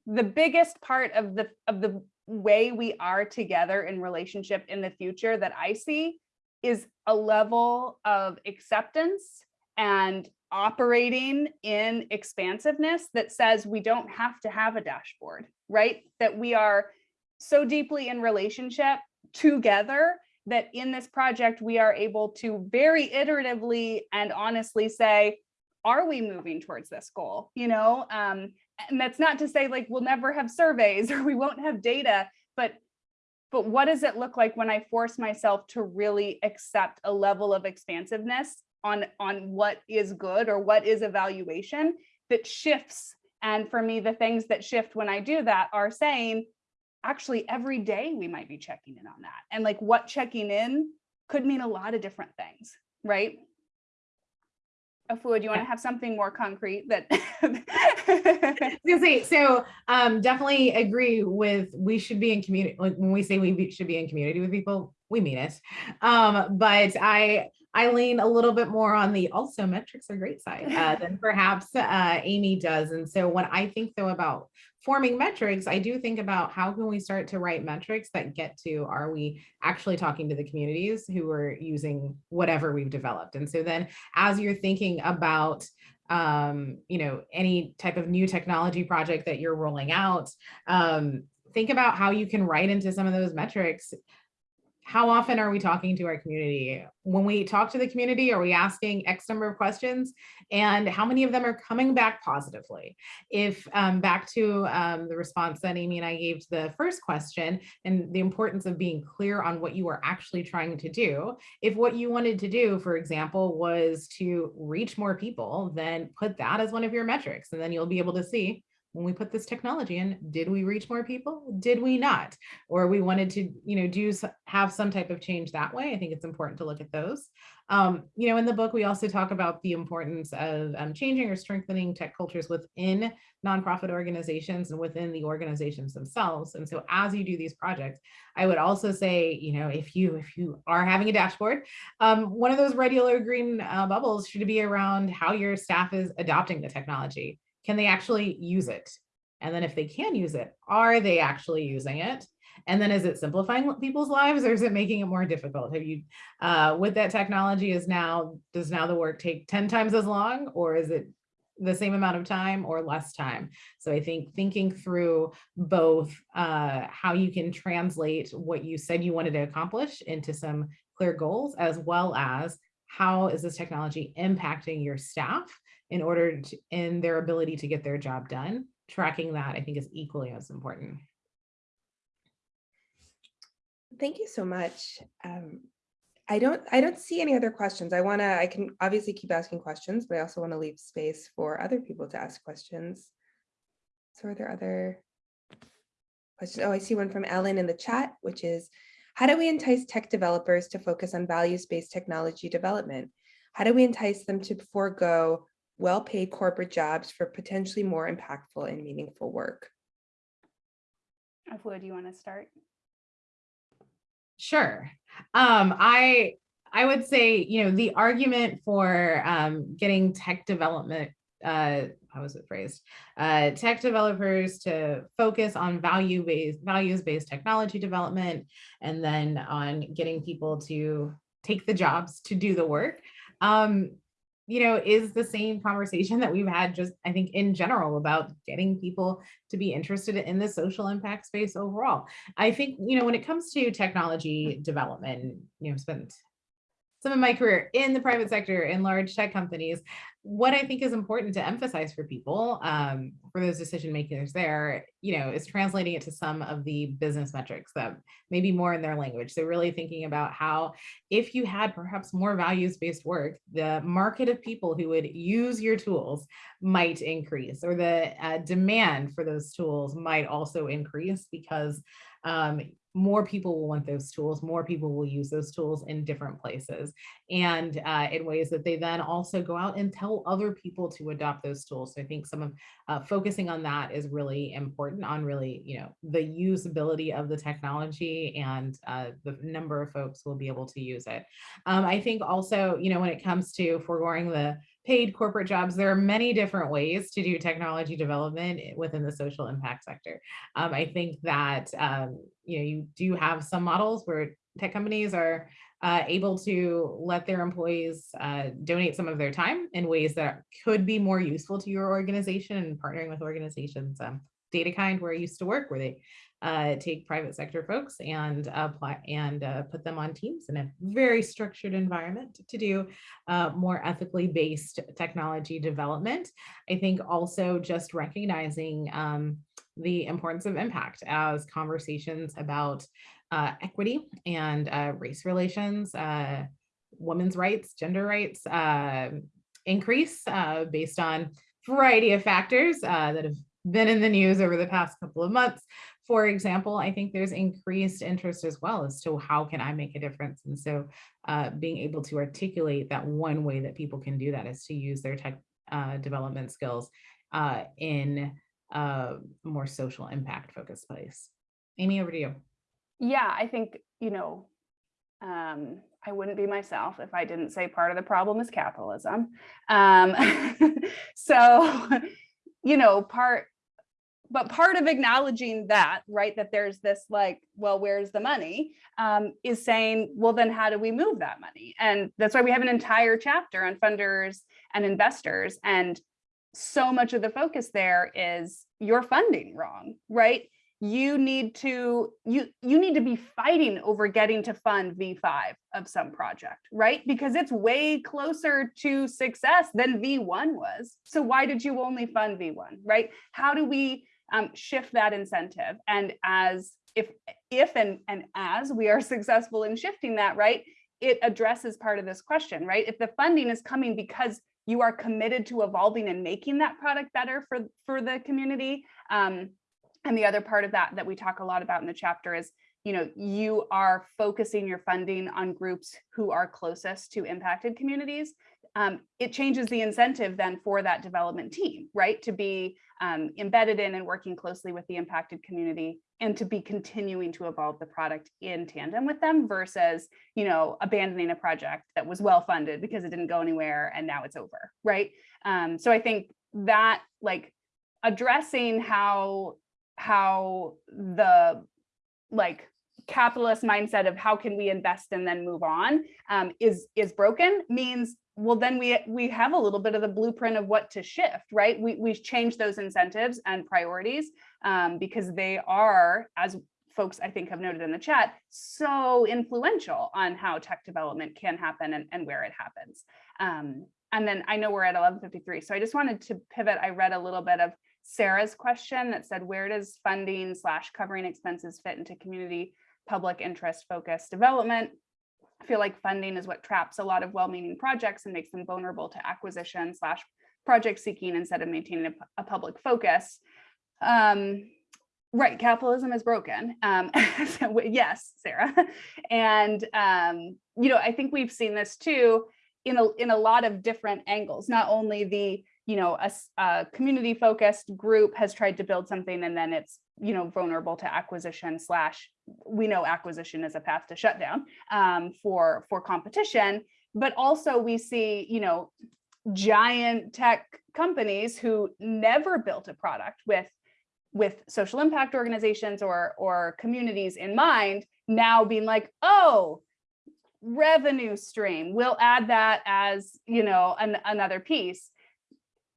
the biggest part of the of the way we are together in relationship in the future that I see is a level of acceptance and operating in expansiveness that says we don't have to have a dashboard, right? That we are so deeply in relationship together that in this project, we are able to very iteratively and honestly say, are we moving towards this goal? You know, um, and that's not to say like we'll never have surveys [LAUGHS] or we won't have data, but but what does it look like when I force myself to really accept a level of expansiveness on, on what is good or what is evaluation that shifts? And for me, the things that shift when I do that are saying, actually every day we might be checking in on that. And like what checking in could mean a lot of different things, right? Afua, do you want to have something more concrete that I was gonna say, so um, definitely agree with we should be in community. Like when we say we be- should be in community with people, we mean it. Um, but I I lean a little bit more on the also metrics are great side uh, than perhaps uh, Amy does. And so when I think though about forming metrics, I do think about how can we start to write metrics that get to are we actually talking to the communities who are using whatever we've developed. And so then as you're thinking about um, you know, any type of new technology project that you're rolling out, um, think about how you can write into some of those metrics how often are we talking to our community? When we talk to the community, are we asking X number of questions? And how many of them are coming back positively? If um, back to um, the response that Amy and I gave to the first question and the importance of being clear on what you are actually trying to do. If what you wanted to do, for example, was to reach more people, then put that as one of your metrics. And then you'll be able to see when we put this technology in, did we reach more people? Did we not? Or we wanted to, you know, do have some type of change that way. I think it's important to look at those. Um, you know, in the book, we also talk about the importance of um, changing or strengthening tech cultures within nonprofit organizations and within the organizations themselves. And so as you do these projects, I would also say, you know, if you if you are having a dashboard, um, one of those regular green uh, bubbles should be around how your staff is adopting the technology can they actually use it? And then if they can use it, are they actually using it? And then is it simplifying people's lives or is it making it more difficult? Have you, uh, with that technology is now, does now the work take 10 times as long or is it the same amount of time or less time? So I think thinking through both uh, how you can translate what you said you wanted to accomplish into some clear goals, as well as how is this technology impacting your staff in order to, in their ability to get their job done. Tracking that I think is equally as important. Thank you so much. Um, I don't, I don't see any other questions. I want to, I can obviously keep asking questions, but I also want to leave space for other people to ask questions. So are there other questions? Oh, I see one from Ellen in the chat, which is, how do we entice tech developers to focus on values-based technology development? How do we entice them to forego well-paid corporate jobs for potentially more impactful and meaningful work? Afua, do you want to start? Sure. Um, I I would say, you know, the argument for um, getting tech development, uh, how was it phrased? Uh, tech developers to focus on value-based, values-based technology development, and then on getting people to take the jobs to do the work. Um, you know, is the same conversation that we've had just, I think, in general about getting people to be interested in the social impact space overall. I think, you know, when it comes to technology development, you know, spent some of my career in the private sector in large tech companies, what I think is important to emphasize for people, um, for those decision makers there, you know, is translating it to some of the business metrics that maybe more in their language. So really thinking about how if you had perhaps more values-based work, the market of people who would use your tools might increase or the uh, demand for those tools might also increase because um, more people will want those tools, more people will use those tools in different places and uh, in ways that they then also go out and tell other people to adopt those tools. So I think some of uh, focusing on that is really important on really, you know, the usability of the technology and uh, the number of folks will be able to use it. Um, I think also, you know, when it comes to foregoing the paid corporate jobs, there are many different ways to do technology development within the social impact sector. Um, I think that, um, you know, you do have some models where tech companies are uh, able to let their employees uh, donate some of their time in ways that could be more useful to your organization and partnering with organizations. Um, DataKind, where I used to work, where they uh, take private sector folks and apply and uh, put them on teams in a very structured environment to do uh, more ethically based technology development. I think also just recognizing um, the importance of impact as conversations about uh, equity and uh, race relations, uh, women's rights, gender rights increase based on variety of factors that have been in the news over the past couple of months. For example, I think there's increased interest as well as to how can I make a difference? And so uh, being able to articulate that one way that people can do that is to use their tech uh, development skills uh, in a more social impact focused place. Amy, over to you. Yeah, I think, you know, um, I wouldn't be myself if I didn't say part of the problem is capitalism. Um, [LAUGHS] so, you know, part, but part of acknowledging that, right, that there's this like, well, where's the money, um, is saying, well, then how do we move that money? And that's why we have an entire chapter on funders and investors. And so much of the focus there is you're funding wrong, right? you need to you you need to be fighting over getting to fund v5 of some project right because it's way closer to success than v1 was so why did you only fund v1 right how do we um, shift that incentive and as if if and and as we are [LAUGHS] successful in shifting that right it addresses part of this question right if the funding is coming because you are committed to evolving and making that product better for for the community um, and the other part of that that we talk a lot about in the chapter is, you know, you are focusing your funding on groups who are closest to impacted communities. Um, it changes the incentive then for that development team, right? To be um, embedded in and working closely with the impacted community and to be continuing to evolve the product in tandem with them versus, you know, abandoning a project that was well funded because it didn't go anywhere and now it's over, right? Um, so I think that like addressing how how the like capitalist mindset of how can we invest and then move on um, is is broken means well then we we have a little bit of the blueprint of what to shift right? We we've changed those incentives and priorities um, because they are as folks I think have noted in the chat so influential on how tech development can happen and, and where it happens. Um, and then I know we're at 1153 so I just wanted to pivot. I read a little bit of Sarah's question that said, where does funding slash covering expenses fit into community public interest focused development? I feel like funding is what traps a lot of well-meaning projects and makes them vulnerable to acquisition slash project seeking instead of maintaining a, a public focus. Um, right, capitalism is broken. Um, [LAUGHS] so, yes, Sarah. And, um, you know, I think we've seen this too in a, in a lot of different angles, not only the you know, a, a community focused group has tried to build something and then it's, you know, vulnerable to acquisition slash, we know acquisition is a path to shutdown um, for, for competition, but also we see, you know, giant tech companies who never built a product with with social impact organizations or or communities in mind now being like oh revenue stream we'll add that as you know an, another piece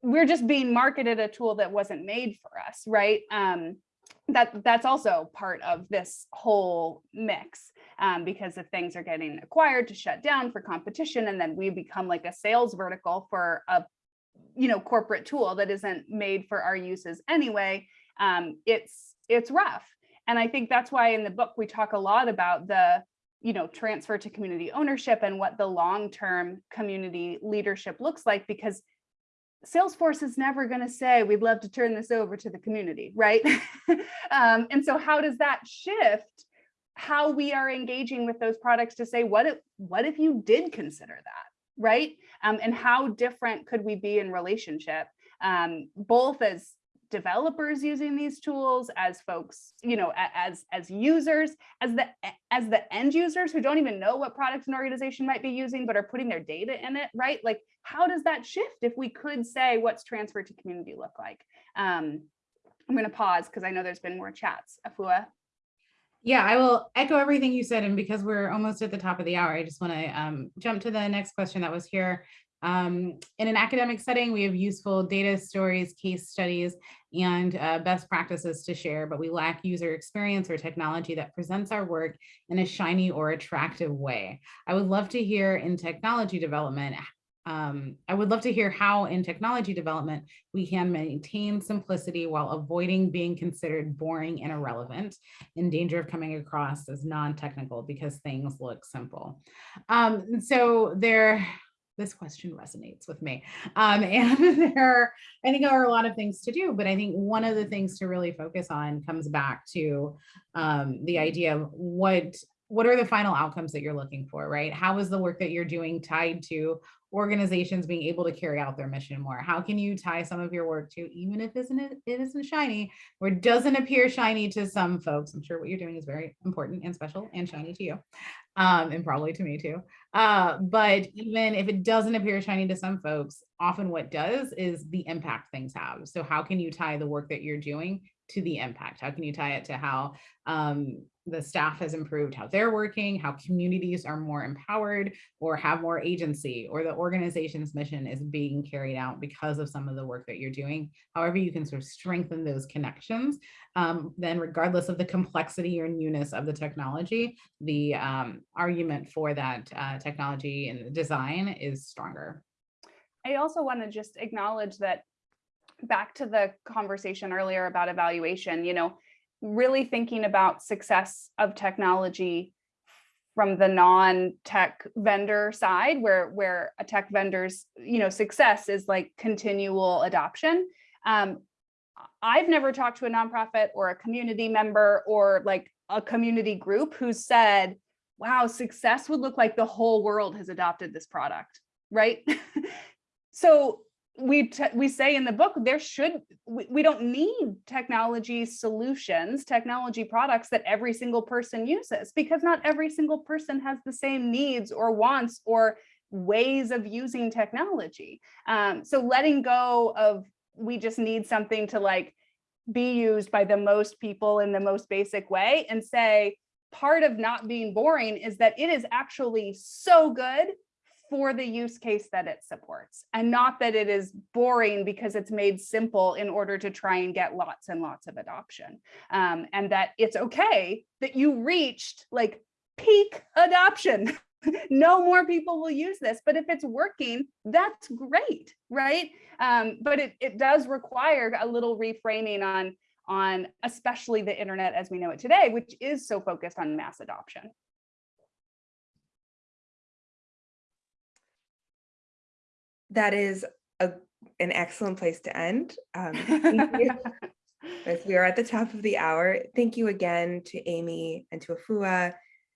we're just being marketed a tool that wasn't made for us, right? Um, that that's also part of this whole mix um, because if things are getting acquired to shut down for competition and then we become like a sales vertical for a you know corporate tool that isn't made for our uses anyway um, it's it's rough and i think that's why in the book we talk a lot about the you know transfer to community ownership and what the long-term community leadership looks like because Salesforce is never going to say, we'd love to turn this over to the community, right? [LAUGHS] um, and so how does that shift how we are engaging with those products to say, what if, what if you did consider that, right? Um, and how different could we be in relationship, um, both as developers using these tools as folks you know as as users as the as the end users who don't even know what product an organization might be using but are putting their data in it right like how does that shift if we could say what's transfer to community look like um i'm going to pause because i know there's been more chats afua yeah, I will echo everything you said. And because we're almost at the top of the hour, I just want to um, jump to the next question that was here. Um, in an academic setting, we have useful data stories, case studies, and uh, best practices to share, but we lack user experience or technology that presents our work in a shiny or attractive way. I would love to hear in technology development, um, I would love to hear how in technology development, we can maintain simplicity while avoiding being considered boring and irrelevant in danger of coming across as non-technical because things look simple. Um, so there, this question resonates with me. Um, [LAUGHS] and there are, I think there are a lot of things to do, but I think one of the things to really focus on comes back to um, the idea of what what are the final outcomes that you're looking for, right? How is the work that you're doing tied to organizations being able to carry out their mission more? How can you tie some of your work to, even if isn't it, it isn't shiny or doesn't appear shiny to some folks? I'm sure what you're doing is very important and special and shiny to you, um, and probably to me too. Uh, but even if it doesn't appear shiny to some folks, often what does is the impact things have. So how can you tie the work that you're doing to the impact? How can you tie it to how um, the staff has improved, how they're working, how communities are more empowered or have more agency, or the organization's mission is being carried out because of some of the work that you're doing. However, you can sort of strengthen those connections, um, then regardless of the complexity or newness of the technology, the um, argument for that uh, technology and design is stronger. I also want to just acknowledge that back to the conversation earlier about evaluation, you know, really thinking about success of technology from the non-tech vendor side where where a tech vendor's you know success is like continual adoption. Um, i've never talked to a nonprofit or a community member or like a community group who said wow success would look like the whole world has adopted this product right? [LAUGHS] So we we say in the book there should we, we don't need technology solutions technology products that every single person uses because not every single person has the same needs or wants or ways of using technology. Um, so letting go of we just need something to like be used by the most people in the most basic way and say, part of not being boring is that it is actually so good for the use case that it supports and not that it is boring because it's made simple in order to try and get lots and lots of adoption. Um, and that it's okay that you reached like peak adoption. [LAUGHS] no more people will use this, but if it's working, that's great, right? Um, but it, it does require a little reframing on, on especially the internet as we know it today, which is so focused on mass adoption. That is a, an excellent place to end. Um. [LAUGHS] As we are at the top of the hour, thank you again to Amy and to Afua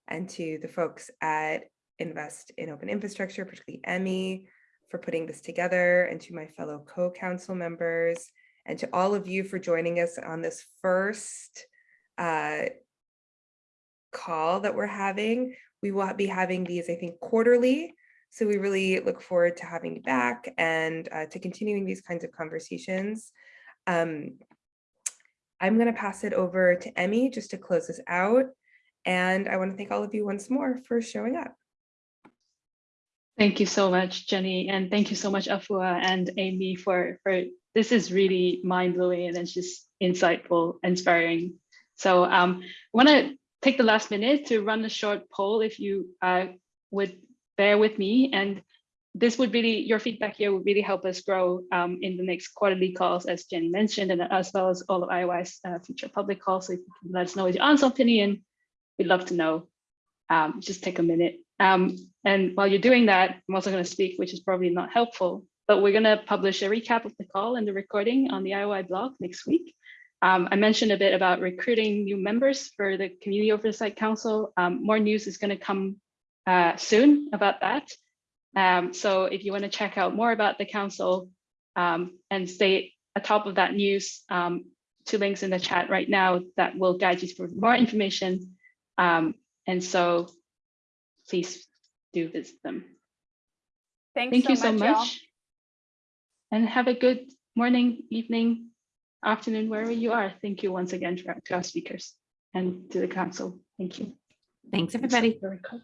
and to the folks at Invest in Open Infrastructure, particularly Emmy, for putting this together, and to my fellow co-council members, and to all of you for joining us on this first uh, call that we're having. We will be having these, I think, quarterly. So we really look forward to having you back and uh, to continuing these kinds of conversations. Um, I'm going to pass it over to Emmy just to close this out. And I want to thank all of you once more for showing up. Thank you so much, Jenny, and thank you so much, Afua and Amy, for, for this is really mind-blowing and it's just insightful, inspiring. So um, I want to take the last minute to run a short poll if you uh, would bear with me. And this would really, your feedback here would really help us grow um, in the next quarterly calls, as Jenny mentioned, and as well as all of IOI's uh, future public calls. So let us know your honest opinion, we'd love to know. Um, just take a minute. Um, and while you're doing that, I'm also going to speak, which is probably not helpful, but we're going to publish a recap of the call and the recording on the IOI blog next week. Um, I mentioned a bit about recruiting new members for the Community Oversight Council. Um, more news is going to come uh, soon about that. Um, so if you want to check out more about the council um, and stay atop of that news, um, two links in the chat right now that will guide you for more information. Um, and so please do visit them. Thanks Thank you so y'all. much. And have a good morning, evening, afternoon, wherever you are. Thank you once again to our, to our speakers and to the council. Thank you. Thanks, everybody. Very cool.